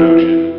conclusion.